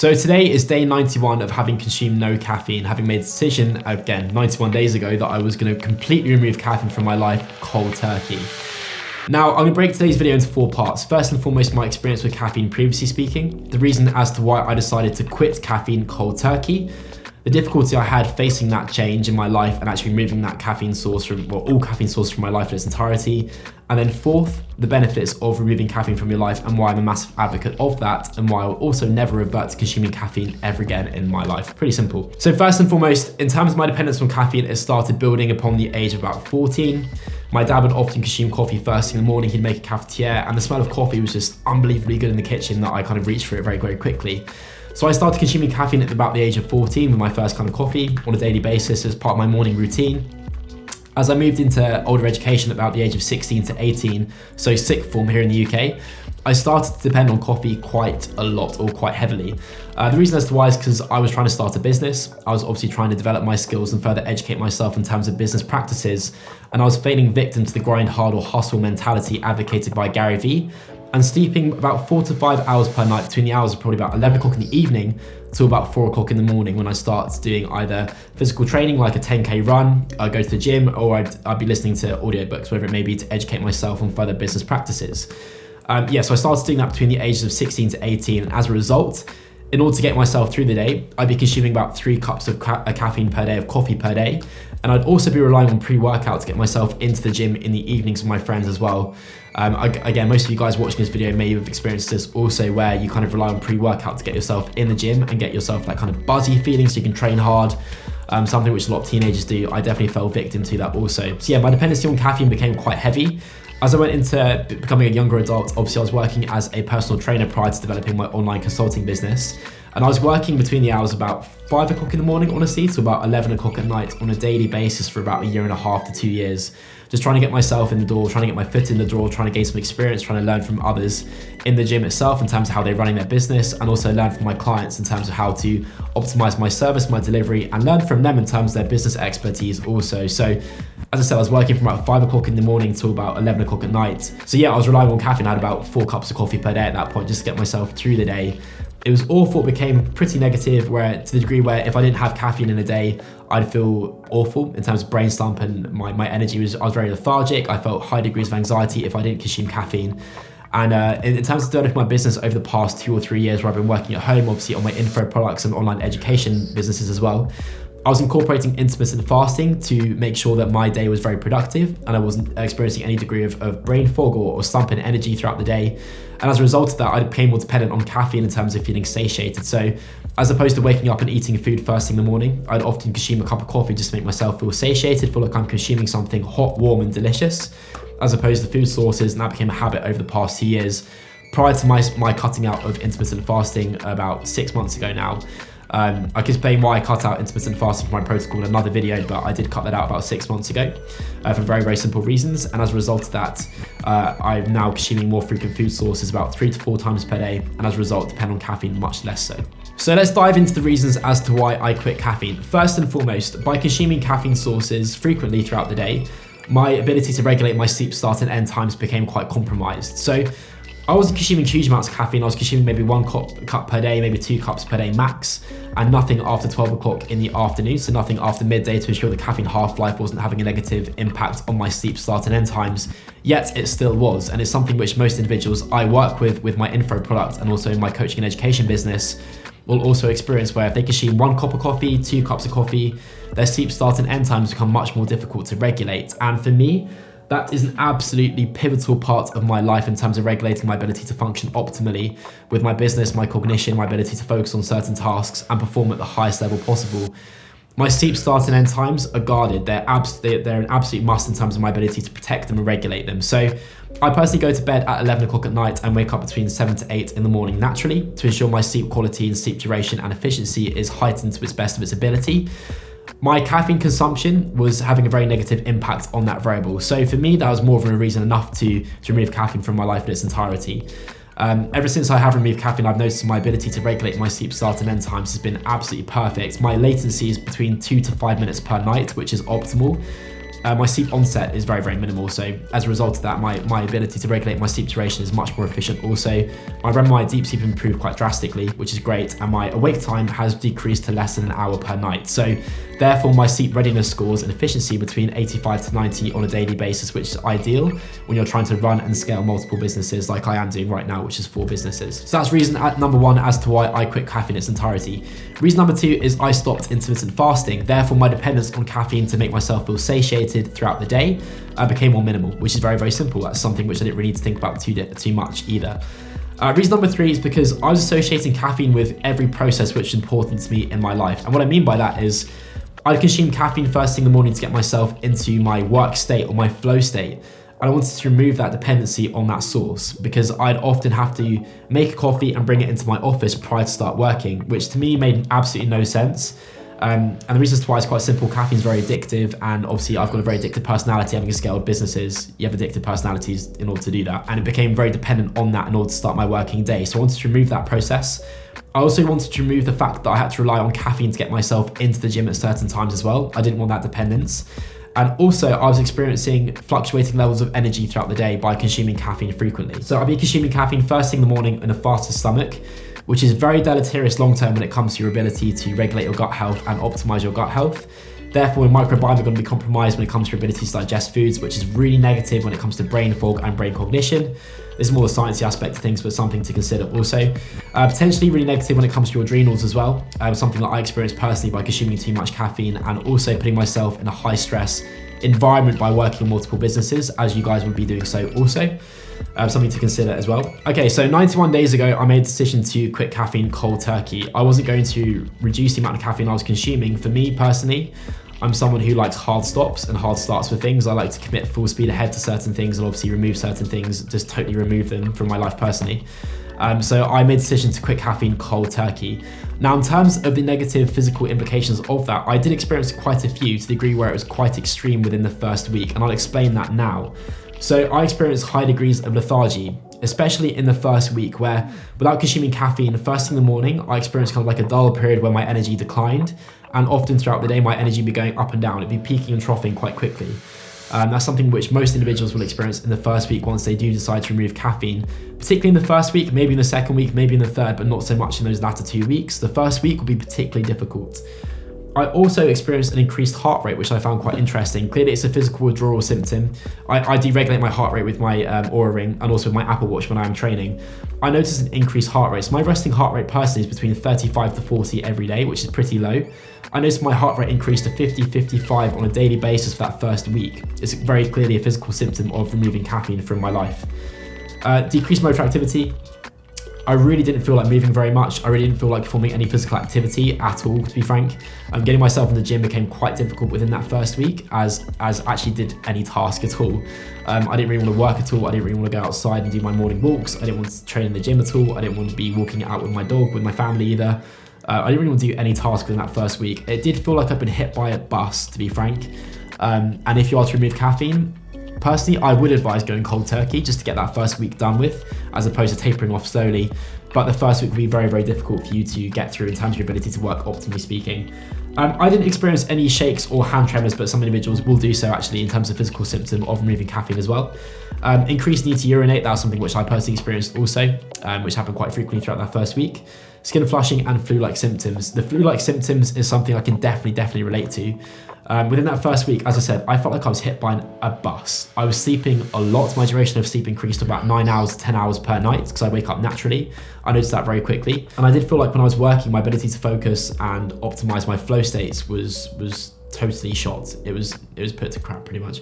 So today is day 91 of having consumed no caffeine, having made a decision, again, 91 days ago, that I was gonna completely remove caffeine from my life cold turkey. Now, I'm gonna break today's video into four parts. First and foremost, my experience with caffeine previously speaking, the reason as to why I decided to quit caffeine cold turkey, the difficulty I had facing that change in my life and actually removing that caffeine source from, well, all caffeine source from my life in its entirety. And then fourth, the benefits of removing caffeine from your life and why I'm a massive advocate of that and why I'll also never revert to consuming caffeine ever again in my life. Pretty simple. So first and foremost, in terms of my dependence on caffeine, it started building upon the age of about 14. My dad would often consume coffee first thing in the morning. He'd make a cafetiere and the smell of coffee was just unbelievably good in the kitchen that I kind of reached for it very, very quickly. So I started consuming caffeine at about the age of 14 with my first kind of coffee on a daily basis as part of my morning routine. As I moved into older education at about the age of 16 to 18, so sixth form here in the UK, I started to depend on coffee quite a lot or quite heavily. Uh, the reason as to why is because I was trying to start a business. I was obviously trying to develop my skills and further educate myself in terms of business practices. And I was falling victim to the grind hard or hustle mentality advocated by Gary Vee, and sleeping about four to five hours per night between the hours of probably about 11 o'clock in the evening to about four o'clock in the morning when I start doing either physical training like a 10k run, I go to the gym, or I'd, I'd be listening to audiobooks, whatever it may be, to educate myself on further business practices. Um, yeah, so I started doing that between the ages of 16 to 18, and as a result, in order to get myself through the day, I'd be consuming about three cups of ca caffeine per day, of coffee per day. And I'd also be relying on pre-workout to get myself into the gym in the evenings with my friends as well. Um, again, most of you guys watching this video may have experienced this also where you kind of rely on pre-workout to get yourself in the gym and get yourself that kind of buzzy feeling so you can train hard. Um, something which a lot of teenagers do. I definitely fell victim to that also. So yeah, my dependency on caffeine became quite heavy. As I went into becoming a younger adult, obviously I was working as a personal trainer prior to developing my online consulting business. And I was working between the hours about five o'clock in the morning, honestly, to about 11 o'clock at night on a daily basis for about a year and a half to two years. Just trying to get myself in the door, trying to get my foot in the door, trying to gain some experience, trying to learn from others in the gym itself in terms of how they're running their business and also learn from my clients in terms of how to optimize my service, my delivery, and learn from them in terms of their business expertise also. So as I said, I was working from about five o'clock in the morning till about 11 o'clock at night. So yeah, I was relying on caffeine. I had about four cups of coffee per day at that point just to get myself through the day it was awful. It became pretty negative where to the degree where if I didn't have caffeine in a day, I'd feel awful in terms of brain slump and my, my energy was, I was very lethargic. I felt high degrees of anxiety if I didn't consume caffeine. And uh, in, in, terms of developing my business over the past two or three years where I've been working at home, obviously on my info products and online education businesses as well, I was incorporating intermittent fasting to make sure that my day was very productive and I wasn't experiencing any degree of, of brain fog or, or slump in energy throughout the day. And as a result of that, I became more dependent on caffeine in terms of feeling satiated. So as opposed to waking up and eating food first thing in the morning, I'd often consume a cup of coffee just to make myself feel satiated, feel like I'm consuming something hot, warm and delicious, as opposed to food sources. And that became a habit over the past two years. Prior to my, my cutting out of intermittent fasting about six months ago now, um, I can explain why I cut out intermittent fasting from my protocol in another video, but I did cut that out about six months ago uh, for very, very simple reasons. And as a result of that, uh, I'm now consuming more frequent food sources about three to four times per day. And as a result, depend on caffeine much less so. So let's dive into the reasons as to why I quit caffeine. First and foremost, by consuming caffeine sources frequently throughout the day, my ability to regulate my sleep start and end times became quite compromised. So I wasn't consuming huge amounts of caffeine. I was consuming maybe one cup, cup per day, maybe two cups per day max, and nothing after 12 o'clock in the afternoon. So nothing after midday to ensure the caffeine half-life wasn't having a negative impact on my sleep start and end times. Yet it still was, and it's something which most individuals I work with with my info product and also in my coaching and education business will also experience where if they consume one cup of coffee, two cups of coffee, their sleep start and end times become much more difficult to regulate. And for me, that is an absolutely pivotal part of my life in terms of regulating my ability to function optimally with my business, my cognition, my ability to focus on certain tasks and perform at the highest level possible. My sleep start and end times are guarded. They're, abs they're an absolute must in terms of my ability to protect them and regulate them. So I personally go to bed at 11 o'clock at night and wake up between 7 to 8 in the morning naturally to ensure my sleep quality and sleep duration and efficiency is heightened to its best of its ability my caffeine consumption was having a very negative impact on that variable. So for me, that was more of a reason enough to, to remove caffeine from my life in its entirety. Um, ever since I have removed caffeine, I've noticed my ability to regulate my sleep start and end times has been absolutely perfect. My latency is between two to five minutes per night, which is optimal. Uh, my sleep onset is very, very minimal. So as a result of that, my, my ability to regulate my sleep duration is much more efficient. Also, my REM, my deep sleep improved quite drastically, which is great. And my awake time has decreased to less than an hour per night. So therefore my sleep readiness scores and efficiency between 85 to 90 on a daily basis, which is ideal when you're trying to run and scale multiple businesses like I am doing right now, which is four businesses. So that's reason number one as to why I quit caffeine in its entirety. Reason number two is I stopped intermittent fasting. Therefore, my dependence on caffeine to make myself feel satiated throughout the day I became more minimal, which is very, very simple. That's something which I didn't really need to think about too, too much either. Uh, reason number three is because I was associating caffeine with every process which is important to me in my life. And what I mean by that is I'd consume caffeine first thing in the morning to get myself into my work state or my flow state. And I wanted to remove that dependency on that source because I'd often have to make a coffee and bring it into my office prior to start working, which to me made absolutely no sense. Um, and the reason why is quite simple. Caffeine is very addictive, and obviously I've got a very addictive personality. Having scaled businesses, you have addictive personalities in order to do that, and it became very dependent on that in order to start my working day. So I wanted to remove that process. I also wanted to remove the fact that I had to rely on caffeine to get myself into the gym at certain times as well. I didn't want that dependence. And also, I was experiencing fluctuating levels of energy throughout the day by consuming caffeine frequently. So I'd be consuming caffeine first thing in the morning in a faster stomach, which is very deleterious long term when it comes to your ability to regulate your gut health and optimize your gut health. Therefore, your microbiome are going to be compromised when it comes to your ability to digest foods, which is really negative when it comes to brain fog and brain cognition. This is more the sciencey aspect of things, but something to consider also. Uh, potentially really negative when it comes to your adrenals as well. Um, something that I experienced personally by consuming too much caffeine and also putting myself in a high stress environment by working on multiple businesses, as you guys would be doing so also. Um, something to consider as well. Okay, so 91 days ago, I made a decision to quit caffeine cold turkey. I wasn't going to reduce the amount of caffeine I was consuming. For me personally, I'm someone who likes hard stops and hard starts with things. I like to commit full speed ahead to certain things and obviously remove certain things, just totally remove them from my life personally. Um, so I made a decision to quit caffeine cold turkey. Now, in terms of the negative physical implications of that, I did experience quite a few to the degree where it was quite extreme within the first week, and I'll explain that now. So I experienced high degrees of lethargy, especially in the first week where without consuming caffeine, first thing in the morning, I experienced kind of like a dull period where my energy declined. And often throughout the day, my energy would be going up and down. It'd be peaking and troughing quite quickly. Um, that's something which most individuals will experience in the first week once they do decide to remove caffeine, particularly in the first week, maybe in the second week, maybe in the third, but not so much in those latter two weeks. The first week will be particularly difficult. I also experienced an increased heart rate, which I found quite interesting. Clearly, it's a physical withdrawal symptom. I, I deregulate my heart rate with my um, Oura Ring and also with my Apple Watch when I'm training. I noticed an increased heart rate. So my resting heart rate personally is between 35 to 40 every day, which is pretty low. I noticed my heart rate increased to 50, 55 on a daily basis for that first week. It's very clearly a physical symptom of removing caffeine from my life. Uh, decreased motor activity. I really didn't feel like moving very much. I really didn't feel like performing any physical activity at all, to be frank. Um, getting myself in the gym became quite difficult within that first week, as as actually did any task at all. Um, I didn't really want to work at all. I didn't really want to go outside and do my morning walks. I didn't want to train in the gym at all. I didn't want to be walking out with my dog, with my family either. Uh, I didn't really want to do any task within that first week. It did feel like I've been hit by a bus, to be frank. Um, and if you are to remove caffeine, Personally, I would advise going cold turkey just to get that first week done with, as opposed to tapering off slowly. But the first week will be very, very difficult for you to get through in terms of your ability to work optimally speaking. Um, I didn't experience any shakes or hand tremors, but some individuals will do so actually in terms of physical symptom of removing caffeine as well. Um, increased need to urinate, that was something which I personally experienced also, um, which happened quite frequently throughout that first week. Skin flushing and flu-like symptoms. The flu-like symptoms is something I can definitely, definitely relate to. Um, within that first week, as I said, I felt like I was hit by an, a bus. I was sleeping a lot. My duration of sleep increased to about nine hours, 10 hours per night because I wake up naturally. I noticed that very quickly. And I did feel like when I was working, my ability to focus and optimize my flow states was, was totally shot. It was it was put to crap pretty much.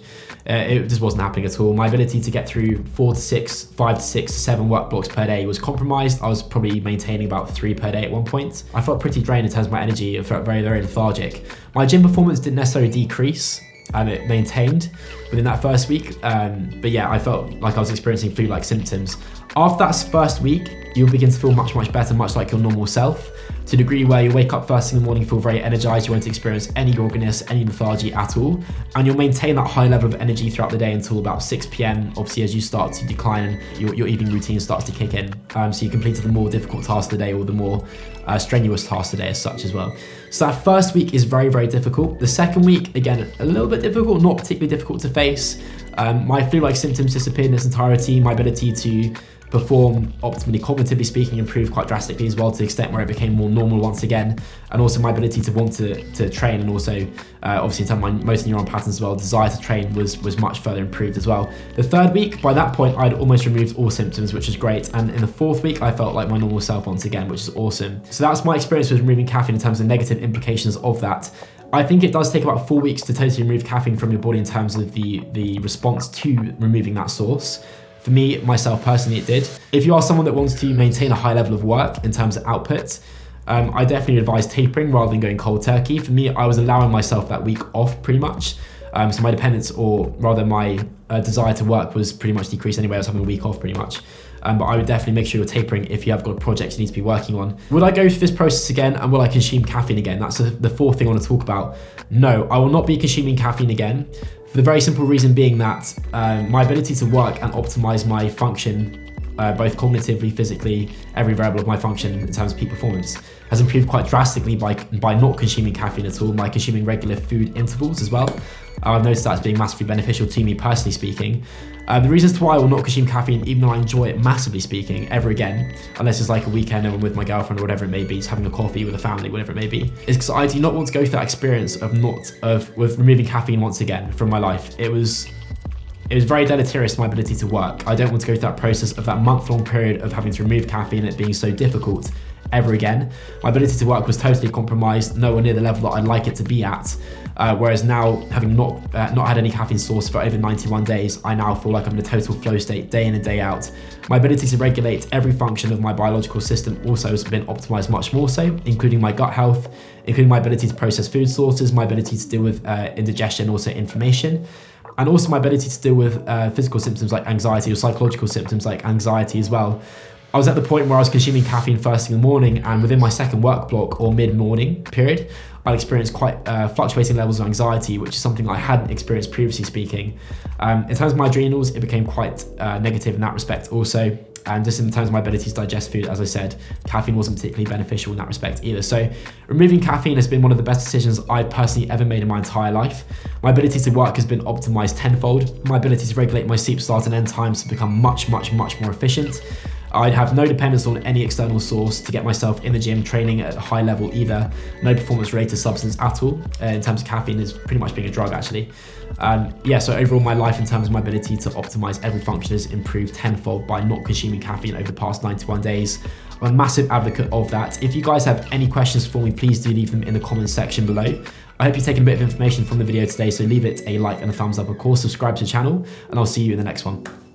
Uh, it just wasn't happening at all. My ability to get through four to six, five to six, seven work blocks per day was compromised. I was probably maintaining about three per day at one point. I felt pretty drained in terms of my energy. I felt very very lethargic. My gym performance didn't necessarily decrease. And it maintained within that first week. Um, but yeah, I felt like I was experiencing flu-like symptoms. After that first week, you'll begin to feel much, much better, much like your normal self, to the degree where you wake up first thing in the morning, feel very energized, you won't experience any grogginess, any lethargy at all, and you'll maintain that high level of energy throughout the day until about 6 p.m. Obviously, as you start to decline your, your evening routine starts to kick in. Um, so you completed the more difficult task of the day or the more uh, strenuous task today as such as well. So that first week is very, very difficult. The second week, again, a little bit difficult, not particularly difficult to face. Um, my flu-like symptoms disappeared in its entirety. My ability to perform optimally, cognitively speaking, improved quite drastically as well to the extent where it became more normal once again. And also my ability to want to, to train and also uh, obviously in terms of my motor neuron patterns as well, desire to train was, was much further improved as well. The third week, by that point, I'd almost removed all symptoms, which is great. And in the fourth week, I felt like my normal self once again, which is awesome. So that's my experience with removing caffeine in terms of negative implications of that. I think it does take about four weeks to totally remove caffeine from your body in terms of the, the response to removing that source. For me, myself personally, it did. If you are someone that wants to maintain a high level of work in terms of output, um, I definitely advise tapering rather than going cold turkey. For me, I was allowing myself that week off pretty much. Um, so my dependence, or rather my uh, desire to work was pretty much decreased anyway. I was having a week off pretty much. Um, but I would definitely make sure you're tapering if you have got projects you need to be working on. Would I go through this process again and will I consume caffeine again? That's the fourth thing I want to talk about. No, I will not be consuming caffeine again. For the very simple reason being that um, my ability to work and optimize my function uh, both cognitively, physically, every variable of my function in terms of peak performance has improved quite drastically by, by not consuming caffeine at all, by consuming regular food intervals as well. I've noticed that as being massively beneficial to me personally speaking. Uh, the reasons to why I will not consume caffeine, even though I enjoy it massively speaking, ever again, unless it's like a weekend and I'm with my girlfriend or whatever it may be, just having a coffee with a family, whatever it may be, is because I do not want to go through that experience of not, of, with removing caffeine once again from my life. It was it was very deleterious to my ability to work. I don't want to go through that process of that month-long period of having to remove caffeine and it being so difficult ever again. My ability to work was totally compromised, nowhere near the level that I'd like it to be at. Uh, whereas now, having not uh, not had any caffeine source for over 91 days, I now feel like I'm in a total flow state day in and day out. My ability to regulate every function of my biological system also has been optimized much more so, including my gut health, including my ability to process food sources, my ability to deal with uh, indigestion, also inflammation and also my ability to deal with uh, physical symptoms like anxiety or psychological symptoms like anxiety as well. I was at the point where I was consuming caffeine first thing in the morning and within my second work block or mid-morning period, I experienced quite uh, fluctuating levels of anxiety, which is something I hadn't experienced previously speaking. Um, in terms of my adrenals, it became quite uh, negative in that respect also. And just in terms of my ability to digest food, as I said, caffeine wasn't particularly beneficial in that respect either. So removing caffeine has been one of the best decisions I've personally ever made in my entire life. My ability to work has been optimized tenfold. My ability to regulate my sleep start and end times has become much, much, much more efficient. I'd have no dependence on any external source to get myself in the gym training at a high level either. No performance related substance at all. Uh, in terms of caffeine is pretty much being a drug actually. Um, yeah, so overall my life in terms of my ability to optimize every function has improved tenfold by not consuming caffeine over the past 91 days. I'm a massive advocate of that. If you guys have any questions for me, please do leave them in the comments section below. I hope you've taken a bit of information from the video today, so leave it a like and a thumbs up. Of course, subscribe to the channel, and I'll see you in the next one.